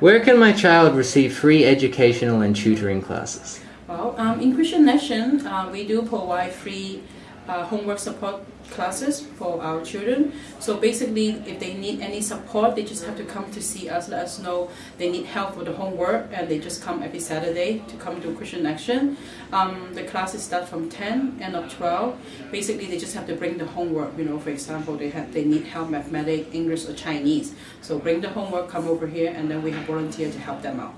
Where can my child receive free educational and tutoring classes? Well, um, in Christian Action, uh, we do provide free uh, homework support classes for our children. So basically, if they need any support, they just have to come to see us, let us know they need help with the homework, and they just come every Saturday to come to Christian Action. Um, the classes start from 10, end of 12. Basically, they just have to bring the homework. You know, for example, they have they need help mathematics, English, or Chinese. So bring the homework, come over here, and then we have volunteer to help them out.